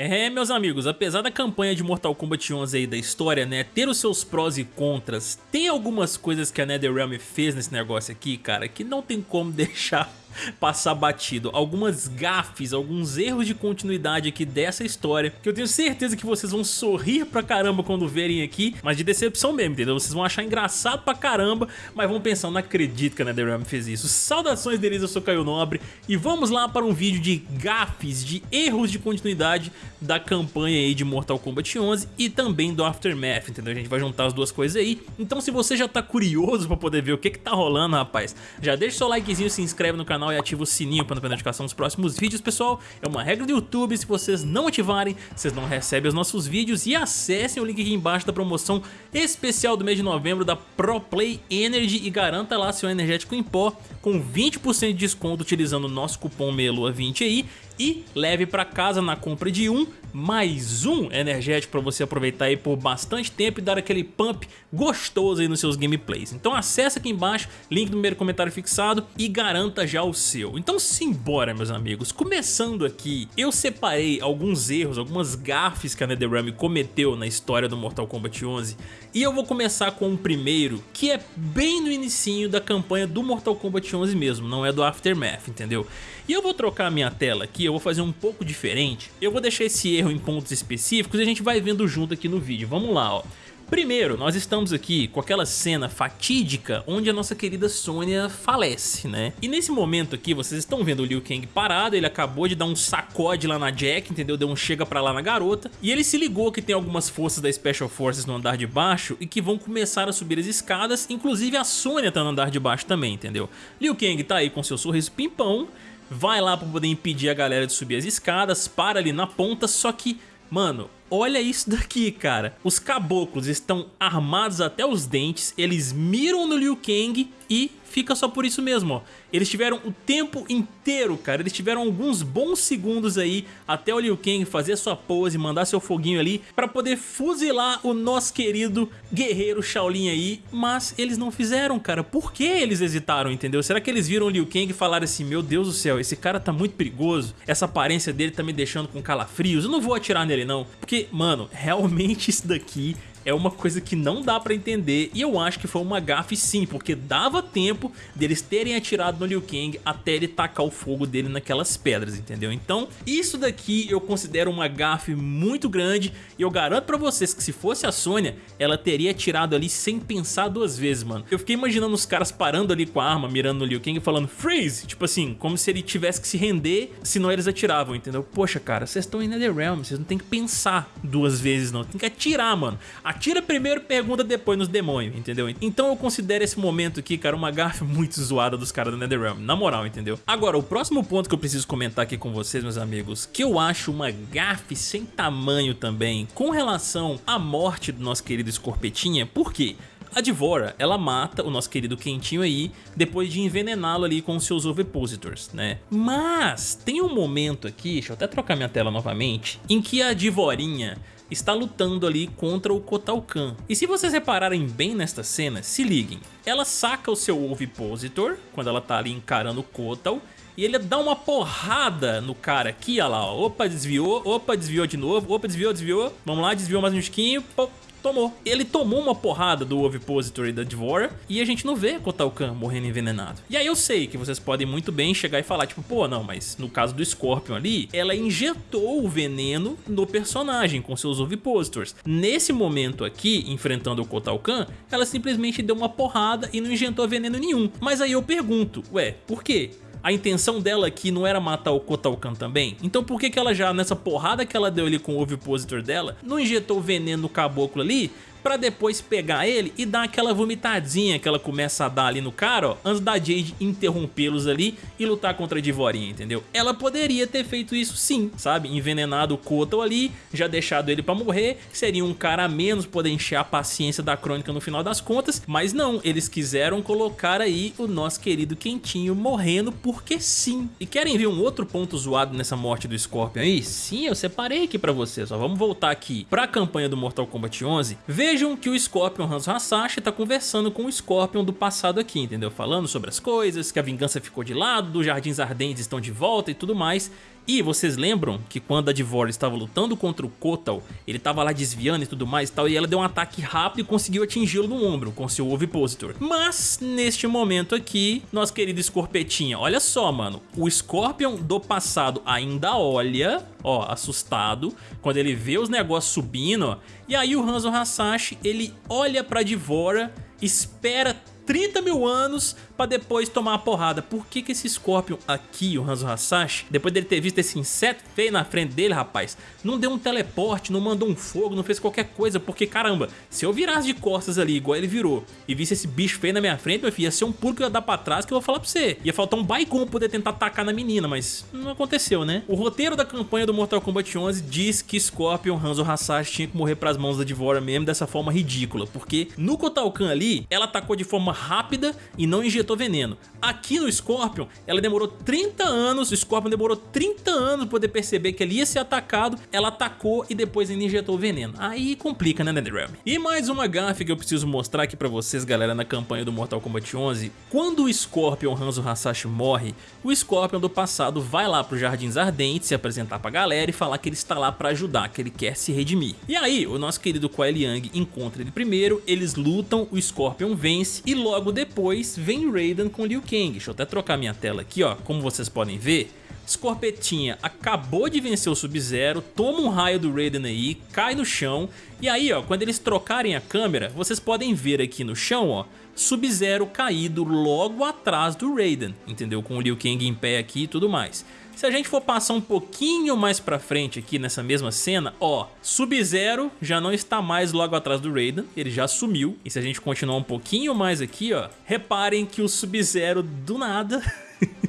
É, meus amigos, apesar da campanha de Mortal Kombat 11 aí da história, né, ter os seus prós e contras, tem algumas coisas que a NetherRealm fez nesse negócio aqui, cara, que não tem como deixar passar batido. Algumas gafes, alguns erros de continuidade aqui dessa história, que eu tenho certeza que vocês vão sorrir pra caramba quando verem aqui, mas de decepção mesmo, entendeu? Vocês vão achar engraçado pra caramba, mas vão pensar, não acredito que a NetherRealm fez isso. Saudações deles, eu sou Caio Nobre, e vamos lá para um vídeo de gafes, de erros de continuidade da campanha aí de Mortal Kombat 11 e também do Aftermath, entendeu? A gente vai juntar as duas coisas aí. Então se você já tá curioso pra poder ver o que que tá rolando, rapaz, já deixa seu likezinho, se inscreve no canal canal e ativa o sininho para não perder notificação dos próximos vídeos, pessoal. É uma regra do YouTube, se vocês não ativarem, vocês não recebem os nossos vídeos e acessem o link aqui embaixo da promoção especial do mês de novembro da Pro Play Energy e garanta lá seu energético em pó com 20% de desconto utilizando o nosso cupom MELUA20 aí e leve para casa na compra de um mais um energético para você aproveitar aí por bastante tempo e dar aquele pump gostoso aí nos seus gameplays. Então acessa aqui embaixo, link no primeiro comentário fixado e garanta já o seu. Então simbora meus amigos, começando aqui, eu separei alguns erros, algumas gafes que a NetherRealm cometeu na história do Mortal Kombat 11 e eu vou começar com o primeiro, que é bem no inicinho da campanha do Mortal Kombat 11 mesmo, não é do Aftermath, entendeu? E eu vou trocar a minha tela aqui, eu vou fazer um pouco diferente, eu vou deixar esse erro em pontos específicos e a gente vai vendo junto aqui no vídeo. Vamos lá, ó. Primeiro, nós estamos aqui com aquela cena fatídica onde a nossa querida Sônia falece, né? E nesse momento aqui, vocês estão vendo o Liu Kang parado, ele acabou de dar um sacode lá na Jack, entendeu? Deu um chega pra lá na garota, e ele se ligou que tem algumas forças da Special Forces no andar de baixo e que vão começar a subir as escadas, inclusive a Sônia tá no andar de baixo também, entendeu? Liu Kang tá aí com seu sorriso pimpão, vai lá pra poder impedir a galera de subir as escadas, para ali na ponta, só que, mano, olha isso daqui, cara. Os caboclos estão armados até os dentes, eles miram no Liu Kang e fica só por isso mesmo, ó. Eles tiveram o tempo inteiro, cara, eles tiveram alguns bons segundos aí até o Liu Kang fazer sua pose, mandar seu foguinho ali pra poder fuzilar o nosso querido guerreiro Shaolin aí, mas eles não fizeram, cara. Por que eles hesitaram, entendeu? Será que eles viram o Liu Kang e falaram assim, meu Deus do céu, esse cara tá muito perigoso, essa aparência dele tá me deixando com calafrios, eu não vou atirar nele não. Porque, mano, realmente isso daqui é uma coisa que não dá pra entender e eu acho que foi uma gafe sim, porque dava tempo deles terem atirado no Liu Kang até ele tacar o fogo dele naquelas pedras, entendeu? Então isso daqui eu considero uma gafe muito grande e eu garanto pra vocês que se fosse a Sônia, ela teria atirado ali sem pensar duas vezes, mano. Eu fiquei imaginando os caras parando ali com a arma, mirando no Liu Kang e falando freeze, tipo assim, como se ele tivesse que se render, senão eles atiravam, entendeu? Poxa, cara, vocês estão em Netherrealm, vocês não tem que pensar duas vezes não, tem que atirar, mano. Atira primeiro, pergunta depois nos demônios, entendeu? Então eu considero esse momento aqui, cara, uma gafe muito zoada dos caras da NetherRealm, na moral, entendeu? Agora, o próximo ponto que eu preciso comentar aqui com vocês, meus amigos, que eu acho uma gafe sem tamanho também, com relação à morte do nosso querido Escorpetinha, por quê? A Divora, ela mata o nosso querido Quentinho aí, depois de envenená-lo ali com seus ovipositors, né? Mas tem um momento aqui, deixa eu até trocar minha tela novamente, em que a Divorinha está lutando ali contra o Kotal Kahn. E se vocês repararem bem nesta cena, se liguem, ela saca o seu Ovipositor, quando ela tá ali encarando o Kotal, e ele dá uma porrada no cara aqui, olha lá, ó. opa, desviou, opa, desviou de novo, opa, desviou, desviou, vamos lá, desviou mais um tiquinho, tomou. Ele tomou uma porrada do Ovipositor da Dvora e a gente não vê Kotal Kahn morrendo envenenado. E aí eu sei que vocês podem muito bem chegar e falar, tipo, pô, não, mas no caso do Scorpion ali, ela injetou o veneno no personagem com seus Ovipositors. Nesse momento aqui, enfrentando o Kotal Kahn, ela simplesmente deu uma porrada e não injetou veneno nenhum. Mas aí eu pergunto, ué, por quê? A intenção dela aqui não era matar o Kotalkan também? Então por que que ela já, nessa porrada que ela deu ali com o ovipositor dela, não injetou veneno no caboclo ali pra depois pegar ele e dar aquela vomitadinha que ela começa a dar ali no cara, ó, antes da Jade interrompê-los ali e lutar contra a Divorinha, entendeu? Ela poderia ter feito isso sim, sabe? Envenenado o Kotal ali, já deixado ele pra morrer, seria um cara a menos poder encher a paciência da crônica no final das contas, mas não, eles quiseram colocar aí o nosso querido Quentinho morrendo porque sim. E querem ver um outro ponto zoado nessa morte do Scorpion aí? Sim, eu separei aqui pra vocês, ó, vamos voltar aqui pra campanha do Mortal Kombat 11, ver Vejam que o Scorpion Hanzo Hasashi tá conversando com o Scorpion do passado aqui, entendeu? Falando sobre as coisas, que a vingança ficou de lado, os Jardins Ardentes estão de volta e tudo mais. E vocês lembram que quando a Divor estava lutando contra o Kotal, ele estava lá desviando e tudo mais e tal, e ela deu um ataque rápido e conseguiu atingi-lo no ombro com seu Ovipositor. Mas, neste momento aqui, nosso querido Scorpetinha, olha só, mano, o Scorpion do passado ainda olha, ó, assustado, quando ele vê os negócios subindo, ó, e aí o Hanzo Hasashi, ele olha pra Divora, espera 30 mil anos pra depois tomar a porrada. Por que que esse Scorpion aqui, o Hanzo Hasashi, depois dele ter visto esse inseto feio na frente dele, rapaz, não deu um teleporte, não mandou um fogo, não fez qualquer coisa, porque caramba, se eu virasse de costas ali, igual ele virou, e visse esse bicho feio na minha frente, meu filho, ia ser um pulo que eu ia dar pra trás que eu vou falar pra você. Ia faltar um Baikon poder tentar atacar na menina, mas não aconteceu, né? O roteiro da campanha do Mortal Kombat 11 diz que Scorpion, Hanzo Hasashi tinha que morrer pras mãos da Devora mesmo dessa forma ridícula, porque no Kotal Kahn ali, ela atacou de forma rápida e não injetou veneno. Aqui no Scorpion, ela demorou 30 anos, o Scorpion demorou 30 anos pra poder perceber que ele ia ser atacado, ela atacou e depois ainda injetou veneno. Aí complica, né, NetherRealm? E mais uma gafe que eu preciso mostrar aqui pra vocês, galera, na campanha do Mortal Kombat 11. Quando o Scorpion Hanzo Hasashi morre, o Scorpion do passado vai lá pro Jardins Ardentes se apresentar pra galera e falar que ele está lá pra ajudar, que ele quer se redimir. E aí, o nosso querido Kuai Liang encontra ele primeiro, eles lutam, o Scorpion vence e logo depois vem Raiden com Liu Kang. Deixa eu até trocar minha tela aqui, ó, como vocês podem ver. Scorpetinha acabou de vencer o Sub-Zero, toma um raio do Raiden aí, cai no chão, e aí ó, quando eles trocarem a câmera, vocês podem ver aqui no chão ó, Sub-Zero caído logo atrás do Raiden, entendeu? Com o Liu Kang em pé aqui e tudo mais. Se a gente for passar um pouquinho mais pra frente aqui nessa mesma cena, ó, Sub-Zero já não está mais logo atrás do Raiden, ele já sumiu. E se a gente continuar um pouquinho mais aqui, ó, reparem que o Sub-Zero do nada...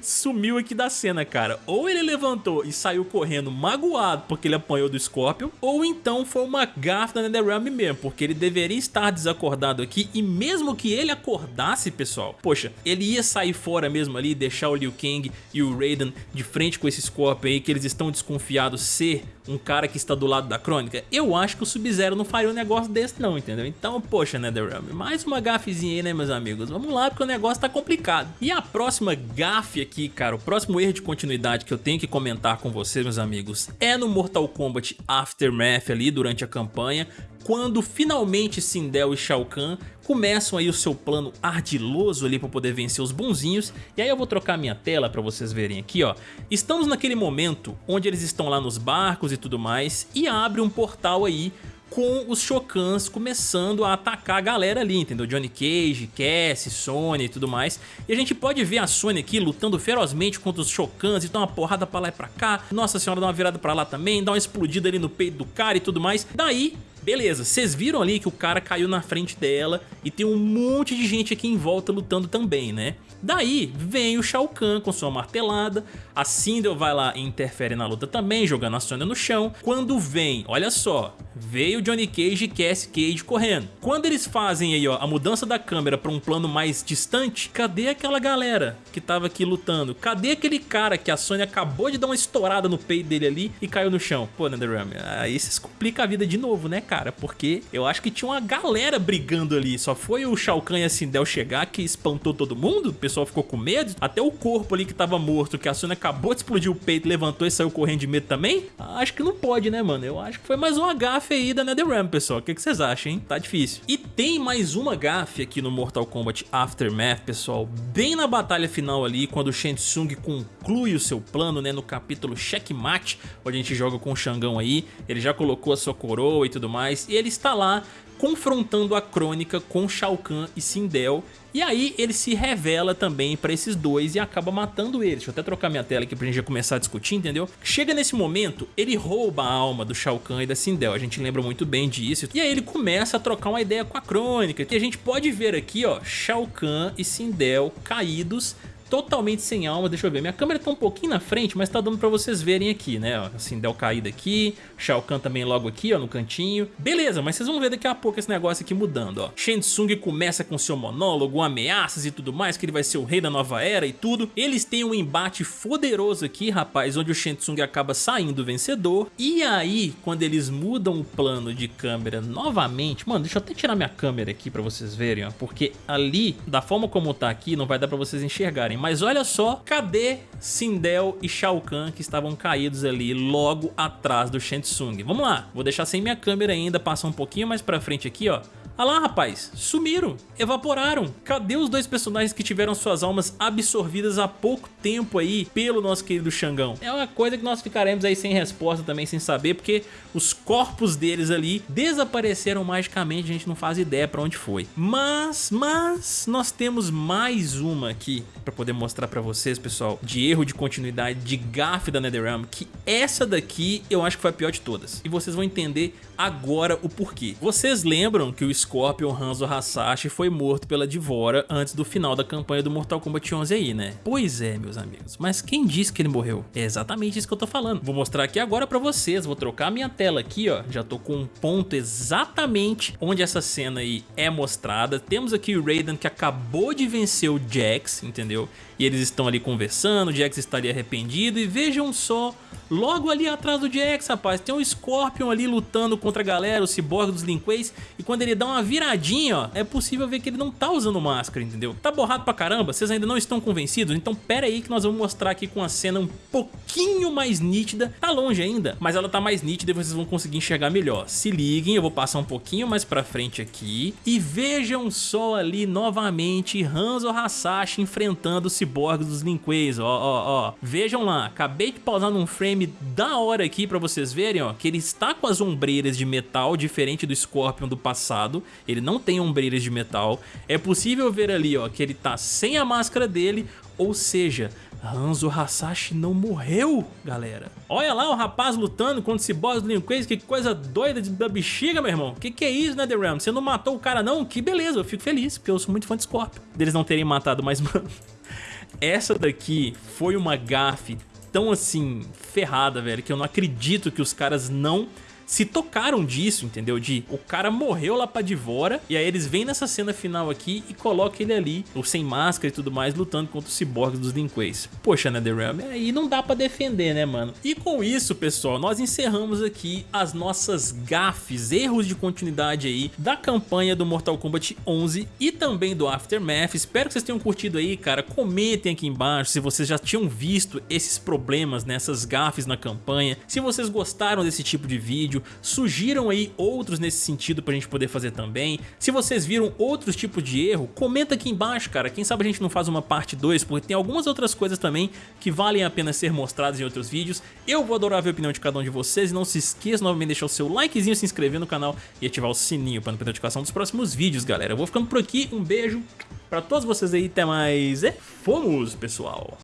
sumiu aqui da cena, cara. Ou ele levantou e saiu correndo magoado porque ele apanhou do Scorpion, ou então foi uma gafa da NetherRealm mesmo, porque ele deveria estar desacordado aqui e mesmo que ele acordasse, pessoal, poxa, ele ia sair fora mesmo ali, deixar o Liu Kang e o Raiden de frente com esse Scorpion aí, que eles estão desconfiados ser um cara que está do lado da crônica, eu acho que o Sub-Zero não faria um negócio desse não, entendeu? Então, poxa, NetherRealm, mais uma gafezinha aí, né, meus amigos? Vamos lá, porque o negócio tá complicado. E a próxima gafe aqui, cara, o próximo erro de continuidade que eu tenho que comentar com vocês, meus amigos, é no Mortal Kombat Aftermath ali, durante a campanha, quando finalmente Sindel e Shao Kahn começam aí o seu plano ardiloso ali para poder vencer os bonzinhos. E aí eu vou trocar minha tela para vocês verem aqui, ó. Estamos naquele momento onde eles estão lá nos barcos e tudo mais e abre um portal aí com os Shokans começando a atacar a galera ali, entendeu? Johnny Cage, Cassie, Sony e tudo mais. E a gente pode ver a Sony aqui lutando ferozmente contra os Shokans e dá uma porrada pra lá e pra cá. Nossa senhora, dá uma virada pra lá também, dá uma explodida ali no peito do cara e tudo mais. Daí Beleza, vocês viram ali que o cara caiu na frente dela e tem um monte de gente aqui em volta lutando também, né? Daí vem o Shao Kahn com sua martelada, a Sindel vai lá e interfere na luta também, jogando a Sonya no chão. Quando vem, olha só, veio Johnny Cage e Cassie Cage correndo. Quando eles fazem aí ó, a mudança da câmera para um plano mais distante, cadê aquela galera que tava aqui lutando? Cadê aquele cara que a Sonya acabou de dar uma estourada no peito dele ali e caiu no chão? Pô, NetherRealm, aí vocês complicam a vida de novo, né, cara? Porque eu acho que tinha uma galera brigando ali, só foi o Shao Kahn e a Sindel chegar que espantou todo mundo, o pessoal ficou com medo, até o corpo ali que tava morto, que a Sonya acabou de explodir o peito, levantou e saiu correndo de medo também? Acho que não pode, né, mano? Eu acho que foi mais uma gafe aí da NetherRealm, pessoal. O que, vocês acham, hein? Tá difícil. E tem mais uma gafe aqui no Mortal Kombat Aftermath, pessoal. Bem na batalha final ali, quando o Shang Tsung conclui o seu plano, né, no capítulo Checkmate, onde a gente joga com o Xangão aí. Ele já colocou a sua coroa e tudo mais. E ele está lá confrontando a crônica com Shao Kahn e Sindel e aí ele se revela também pra esses dois e acaba matando eles. Deixa eu até trocar minha tela aqui pra gente já começar a discutir, entendeu? Chega nesse momento, ele rouba a alma do Shao Kahn e da Sindel, a gente lembra muito bem disso. E aí ele começa a trocar uma ideia com a crônica. E a gente pode ver aqui, ó, Shao Kahn e Sindel caídos totalmente sem alma, deixa eu ver, minha câmera tá um pouquinho na frente, mas tá dando pra vocês verem aqui, né, ó, assim, Del caída aqui, Shao Kahn também logo aqui, ó, no cantinho, beleza, mas vocês vão ver daqui a pouco esse negócio aqui mudando, ó, Shen Tsung começa com seu monólogo, ameaças e tudo mais, que ele vai ser o rei da nova era e tudo, eles têm um embate poderoso aqui, rapaz, onde o Shen Tsung acaba saindo vencedor, e aí, quando eles mudam o plano de câmera novamente, mano, deixa eu até tirar minha câmera aqui pra vocês verem, ó, porque ali, da forma como tá aqui, não vai dar pra vocês enxergarem, Mas olha só, cadê Sindel e Shao Kahn que estavam caídos ali logo atrás do Shang Vamos lá, vou deixar sem minha câmera ainda, passar um pouquinho mais pra frente aqui, ó. Ah lá, rapaz, sumiram, evaporaram. Cadê os dois personagens que tiveram suas almas absorvidas há pouco tempo aí pelo nosso querido Xangão? É uma coisa que nós ficaremos aí sem resposta também, sem saber, porque os corpos deles ali desapareceram magicamente, a gente não faz ideia pra onde foi. Mas, mas, nós temos mais uma aqui pra poder mostrar pra vocês, pessoal, de erro de continuidade, de gafe da NetherRealm, que essa daqui eu acho que foi a pior de todas. E vocês vão entender agora o porquê. Vocês lembram que o Scorpion Hanzo Hasashi foi morto pela Divora antes do final da campanha do Mortal Kombat 11 aí, né? Pois é, meus amigos, mas quem disse que ele morreu? É exatamente isso que eu tô falando. Vou mostrar aqui agora pra vocês, vou trocar minha tela aqui, ó, já tô com um ponto exatamente onde essa cena aí é mostrada. Temos aqui o Raiden que acabou de vencer o Jax, entendeu? E eles estão ali conversando, o Jax estaria arrependido e vejam só, logo ali atrás do Jax, rapaz, tem um Scorpion ali lutando contra a galera, o Cyborg dos Lin Kueis, e quando ele dá uma viradinha, ó, é possível ver que ele não tá usando máscara, entendeu? Tá borrado pra caramba? Vocês ainda não estão convencidos? Então pera aí que nós vamos mostrar aqui com a cena um pouquinho mais nítida, tá longe ainda, mas ela tá mais nítida e vocês vão conseguir enxergar melhor. Se liguem, eu vou passar um pouquinho mais pra frente aqui, e vejam só ali novamente Hanzo Hasashi enfrentando o Cyborg dos Lin Kueis, ó, ó, ó. Vejam lá, acabei de pausar num frame da hora aqui pra vocês verem, ó, que ele está com as ombreiras de metal, diferente do Scorpion do passado, ele não tem ombreiras de metal. É possível ver ali, ó, que ele tá sem a máscara dele, ou seja, Hanzo Hasashi não morreu, galera. Olha lá o rapaz lutando contra esse boss do Kang, que coisa doida da bexiga, meu irmão. Que que é isso, NetherRealm? Você não matou o cara não? Que beleza, eu fico feliz, porque eu sou muito fã de Scorpion. Deles não terem matado, mas mano... Essa daqui foi uma gafe tão assim, ferrada, velho, que eu não acredito que os caras não se tocaram disso, entendeu? De o cara morreu lá pra Divora e aí eles vêm nessa cena final aqui e colocam ele ali, ou sem máscara e tudo mais, lutando contra os ciborgues dos Linquays. Poxa, NetherRealm, aí não dá pra defender, né, mano? E com isso, pessoal, nós encerramos aqui as nossas gafes, erros de continuidade aí da campanha do Mortal Kombat 11 e também do Aftermath. Espero que vocês tenham curtido aí, cara. Comentem aqui embaixo se vocês já tinham visto esses problemas nessas gafes na campanha, se vocês gostaram desse tipo de vídeo, vídeo, sugiram aí outros nesse sentido pra gente poder fazer também. Se vocês viram outros tipos de erro, comenta aqui embaixo, cara. Quem sabe a gente não faz uma parte 2, porque tem algumas outras coisas também que valem a pena ser mostradas em outros vídeos. Eu vou adorar ver a opinião de cada um de vocês e não se esqueça novamente de deixar o seu likezinho, se inscrever no canal e ativar o sininho para não perder notificação dos próximos vídeos, galera. Eu vou ficando por aqui, um beijo pra todos vocês aí, até mais e fomos, pessoal!